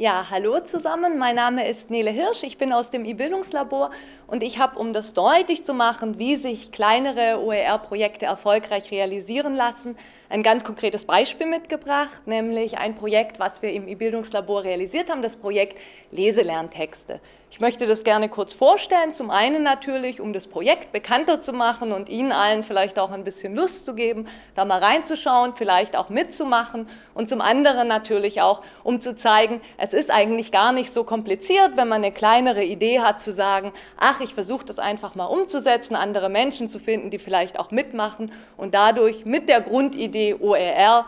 Ja, hallo zusammen, mein Name ist Nele Hirsch, ich bin aus dem E-Bildungslabor und ich habe, um das deutlich zu machen, wie sich kleinere OER-Projekte erfolgreich realisieren lassen, ein ganz konkretes Beispiel mitgebracht, nämlich ein Projekt, was wir im E-Bildungslabor realisiert haben, das Projekt Leselerntexte. Ich möchte das gerne kurz vorstellen, zum einen natürlich, um das Projekt bekannter zu machen und Ihnen allen vielleicht auch ein bisschen Lust zu geben, da mal reinzuschauen, vielleicht auch mitzumachen und zum anderen natürlich auch, um zu zeigen, es ist eigentlich gar nicht so kompliziert, wenn man eine kleinere Idee hat, zu sagen, ach, ich versuche das einfach mal umzusetzen, andere Menschen zu finden, die vielleicht auch mitmachen und dadurch mit der Grundidee OER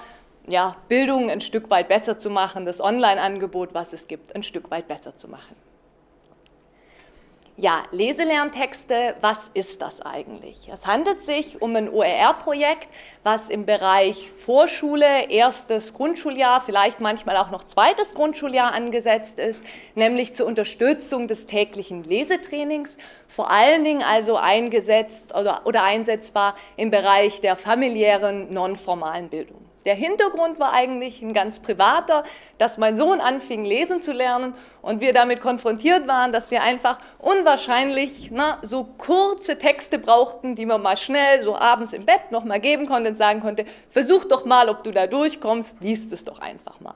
ja, Bildung ein Stück weit besser zu machen, das Online-Angebot, was es gibt, ein Stück weit besser zu machen. Ja, Leselerntexte, was ist das eigentlich? Es handelt sich um ein OER-Projekt, was im Bereich Vorschule, erstes Grundschuljahr, vielleicht manchmal auch noch zweites Grundschuljahr angesetzt ist, nämlich zur Unterstützung des täglichen Lesetrainings, vor allen Dingen also eingesetzt oder, oder einsetzbar im Bereich der familiären, nonformalen Bildung. Der Hintergrund war eigentlich ein ganz privater, dass mein Sohn anfing, lesen zu lernen und wir damit konfrontiert waren, dass wir einfach unwahrscheinlich na, so kurze Texte brauchten, die man mal schnell so abends im Bett noch mal geben konnte und sagen konnte, versuch doch mal, ob du da durchkommst, liest es doch einfach mal.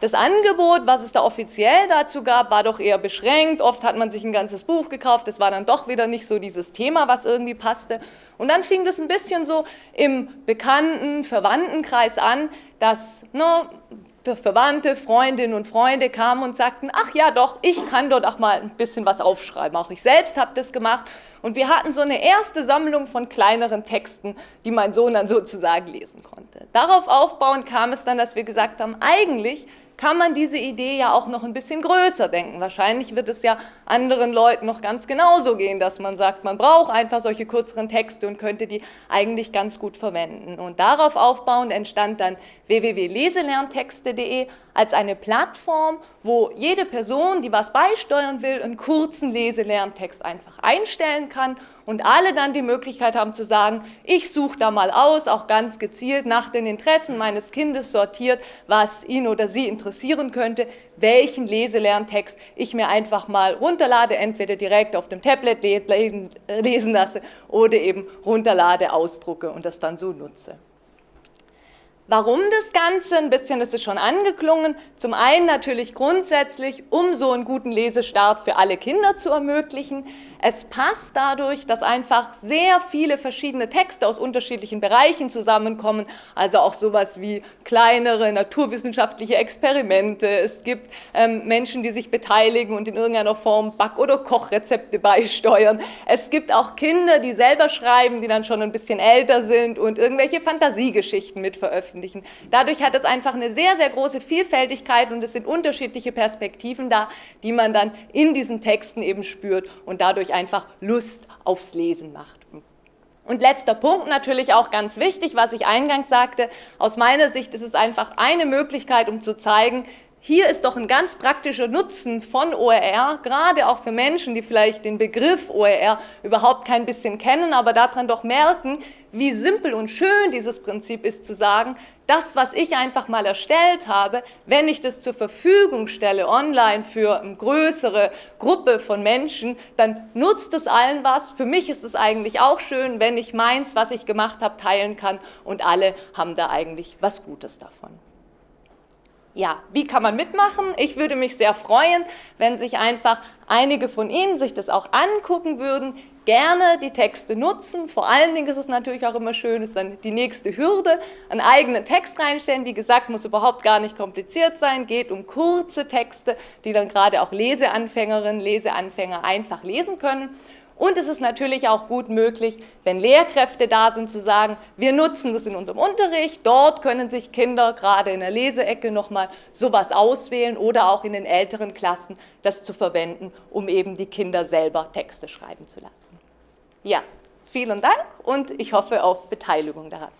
Das Angebot, was es da offiziell dazu gab, war doch eher beschränkt. Oft hat man sich ein ganzes Buch gekauft, das war dann doch wieder nicht so dieses Thema, was irgendwie passte. Und dann fing das ein bisschen so im bekannten Verwandtenkreis an, dass ne, Verwandte, Freundinnen und Freunde kamen und sagten, ach ja doch, ich kann dort auch mal ein bisschen was aufschreiben. Auch ich selbst habe das gemacht. Und wir hatten so eine erste Sammlung von kleineren Texten, die mein Sohn dann sozusagen lesen konnte. Darauf aufbauend kam es dann, dass wir gesagt haben, eigentlich kann man diese Idee ja auch noch ein bisschen größer denken. Wahrscheinlich wird es ja anderen Leuten noch ganz genauso gehen, dass man sagt, man braucht einfach solche kürzeren Texte und könnte die eigentlich ganz gut verwenden. Und darauf aufbauend entstand dann www.leselerntexte.de als eine Plattform, wo jede Person, die was beisteuern will, einen kurzen Leselerntext einfach einstellen kann und alle dann die Möglichkeit haben zu sagen, ich suche da mal aus, auch ganz gezielt nach den Interessen meines Kindes sortiert, was ihn oder sie interessieren könnte, welchen Leselerntext ich mir einfach mal runterlade, entweder direkt auf dem Tablet lesen lasse oder eben runterlade, ausdrucke und das dann so nutze. Warum das Ganze? Ein bisschen ist es schon angeklungen. Zum einen natürlich grundsätzlich, um so einen guten Lesestart für alle Kinder zu ermöglichen. Es passt dadurch, dass einfach sehr viele verschiedene Texte aus unterschiedlichen Bereichen zusammenkommen, also auch sowas wie kleinere naturwissenschaftliche Experimente. Es gibt ähm, Menschen, die sich beteiligen und in irgendeiner Form Back- oder Kochrezepte beisteuern. Es gibt auch Kinder, die selber schreiben, die dann schon ein bisschen älter sind und irgendwelche Fantasiegeschichten mit veröffentlichen. Dadurch hat es einfach eine sehr, sehr große Vielfältigkeit und es sind unterschiedliche Perspektiven da, die man dann in diesen Texten eben spürt und dadurch einfach Lust aufs Lesen macht. Und letzter Punkt natürlich auch ganz wichtig, was ich eingangs sagte, aus meiner Sicht ist es einfach eine Möglichkeit, um zu zeigen, hier ist doch ein ganz praktischer Nutzen von OER, gerade auch für Menschen, die vielleicht den Begriff OER überhaupt kein bisschen kennen, aber daran doch merken, wie simpel und schön dieses Prinzip ist zu sagen, das, was ich einfach mal erstellt habe, wenn ich das zur Verfügung stelle online für eine größere Gruppe von Menschen, dann nutzt es allen was. Für mich ist es eigentlich auch schön, wenn ich meins, was ich gemacht habe, teilen kann und alle haben da eigentlich was Gutes davon. Ja, wie kann man mitmachen? Ich würde mich sehr freuen, wenn sich einfach einige von Ihnen sich das auch angucken würden, gerne die Texte nutzen. Vor allen Dingen ist es natürlich auch immer schön, ist dann die nächste Hürde, einen eigenen Text reinstellen. Wie gesagt, muss überhaupt gar nicht kompliziert sein, geht um kurze Texte, die dann gerade auch Leseanfängerinnen, Leseanfänger einfach lesen können. Und es ist natürlich auch gut möglich, wenn Lehrkräfte da sind, zu sagen, wir nutzen das in unserem Unterricht, dort können sich Kinder gerade in der Leseecke nochmal sowas auswählen oder auch in den älteren Klassen das zu verwenden, um eben die Kinder selber Texte schreiben zu lassen. Ja, vielen Dank und ich hoffe auf Beteiligung daran.